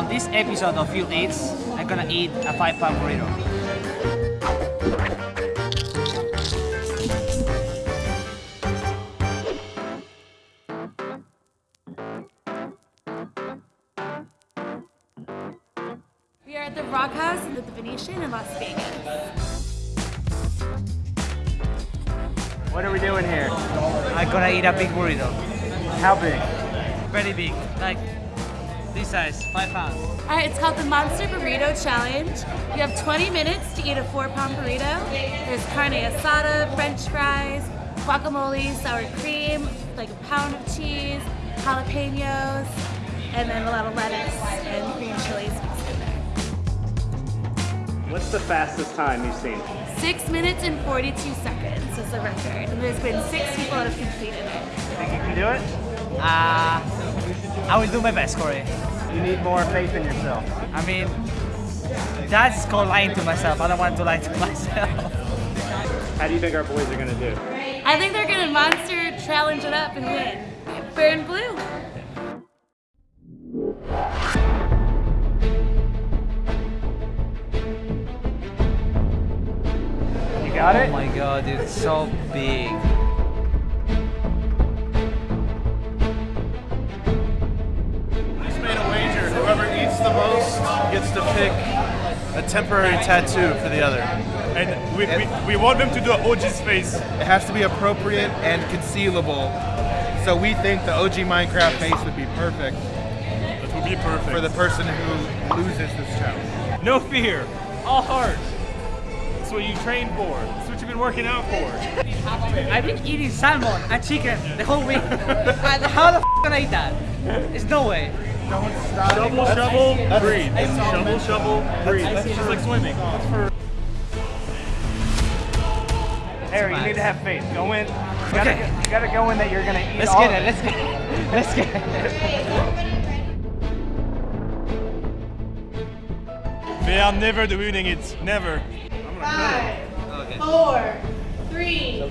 on this episode of Fuel Eats, I'm gonna eat a five pound burrito. We are at the Rock House in the Venetian in Las Vegas. What are we doing here? I'm gonna eat a big burrito. How big? Very big, like this size, five pounds. All right, it's called the Monster Burrito Challenge. You have 20 minutes to eat a four pound burrito. There's carne asada, french fries, guacamole, sour cream, like a pound of cheese, jalapenos, and then a lot of lettuce and green chilies mixed in there. What's the fastest time you've seen? Six minutes and 42 seconds is the record. And there's been six people that have completed it. Think you can do it? Uh, I will do my best, Corey. You need more faith in yourself. I mean, that's called lying to myself. I don't want to lie to myself. How do you think our boys are gonna do? I think they're gonna monster challenge it up and win. Burn blue. You got Oh my god, it's so big. The most gets to pick a temporary tattoo for the other. And we, we, we want them to do an OG's face. It has to be appropriate and concealable. So we think the OG Minecraft face would be perfect That would be perfect. for the person who loses this challenge. no fear, all heart. That's what you train for. That's what you've been working out for. I've been eating salmon and chicken the whole week. How the f can I eat that? There's no way. Shovel, shovel, breathe. Shovel, shovel, breathe. That's just like swimming. That's for Harry, you need to have faith. Go in. You gotta, Okay. you gotta go in that you're gonna eat Let's all get of it. Let's get it. Let's get it. They are never doing it. Never. Five, four, three, two,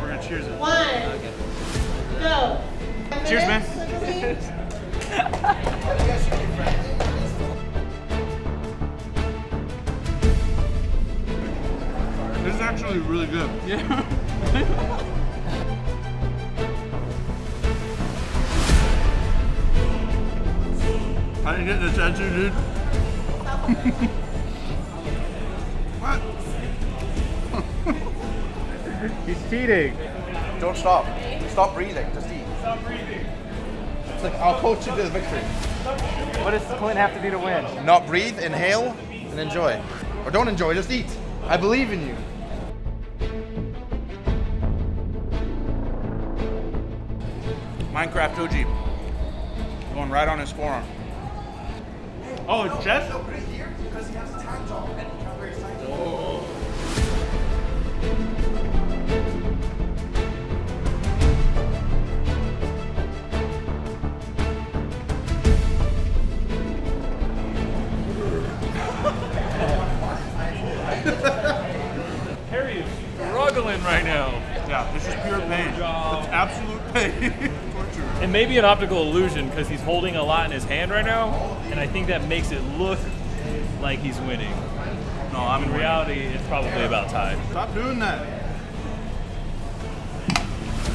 We're gonna cheers it. one, go. Cheers, man. Actually really good. Yeah. How did you get the tattoo, dude? what? He's cheating. Don't stop. Stop breathing. Just eat. Stop breathing. It's like I'll coach you to the victory. What does Clint have to do to win? Not breathe, inhale, and enjoy. Or don't enjoy, just eat. I believe in you. Minecraft OG. Going right on his forearm. Oh, Jeff? Harry struggling right now. Yeah, this is pure pain. It's absolute pain. Torture. It may be an optical illusion because he's holding a lot in his hand right now, and I think that makes it look like he's winning. No, I'm In reality, it's probably about time. Stop doing that.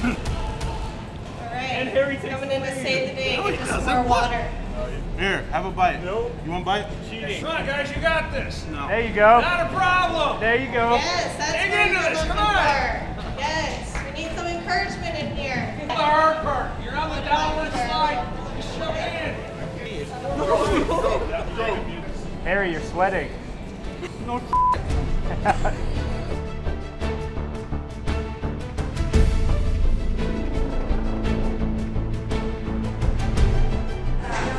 All right. And Harry takes Coming in to save the day. No, he Get doesn't. more water. Here, have a bite. Nope. You want a bite? cheating. Come on, guys, you got this. No. There you go. Not a problem. There you go. Yes, that's Dig what into we're this, looking come on. for. Yes, we need some encouragement in here. The hard part. You're on the downward slide. Just shove it in. Harry, you're sweating.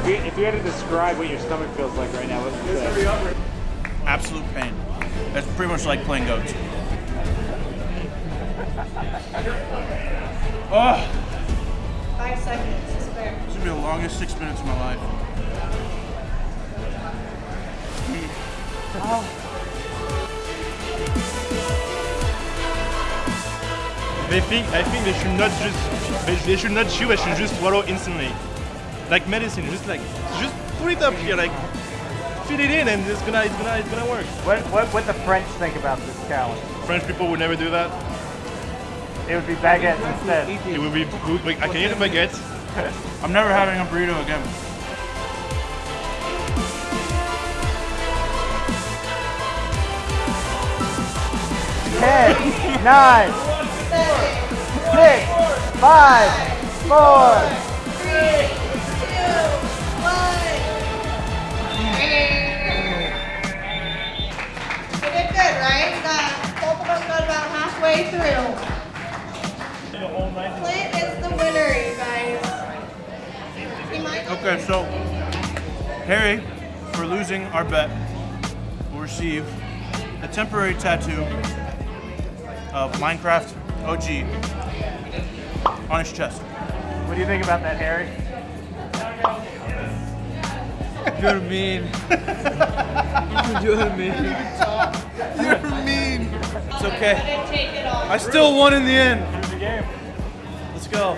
If you- If you had to describe what your stomach feels like right now, what would you say? Absolute pain. That's pretty much like playing goats. Five seconds to spare. this is gonna be the longest six minutes of my life. oh. They think I think they should not just they, they should not chew. They should just swallow instantly, like medicine. Just like just put it up here, like fit it in, and it's gonna it's gonna it's gonna work. What what what the French think about this challenge? French people would never do that. It would be baguettes instead. It would be like I can eat a baguette. I'm never having a burrito again. Ten, nine, six, five, four. Three, about halfway through. Clint is the winner, you guys. He might Okay, so Harry, for losing our bet, will receive a temporary tattoo of Minecraft OG on his chest. What do you think about that, Harry? You're mean. You're mean. You're mean. Okay. I still won in the end. Let's go.